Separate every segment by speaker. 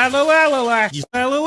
Speaker 1: Hello, hello, you fellow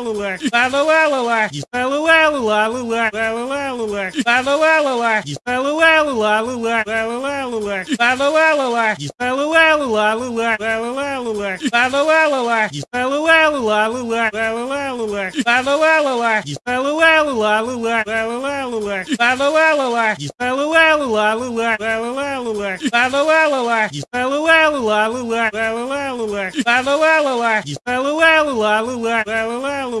Speaker 1: You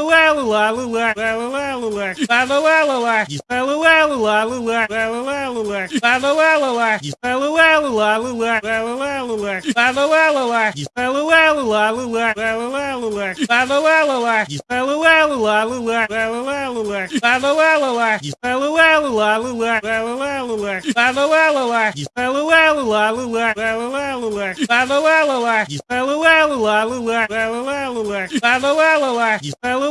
Speaker 1: Hello,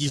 Speaker 1: You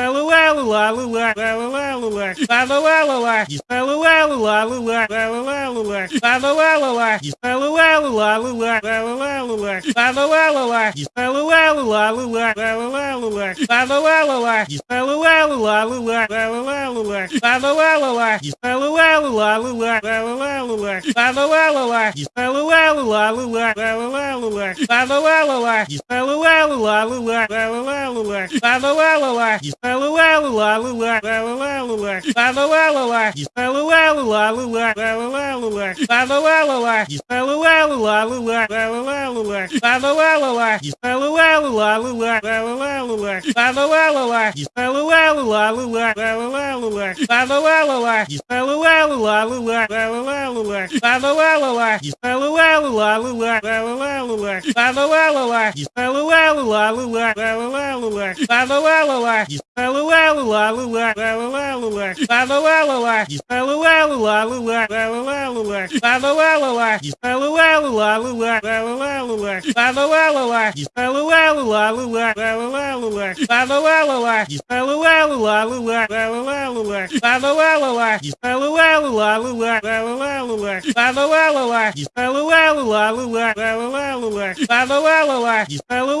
Speaker 1: He's Hello, Hello,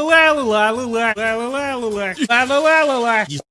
Speaker 1: la la la la la la la la la la la la la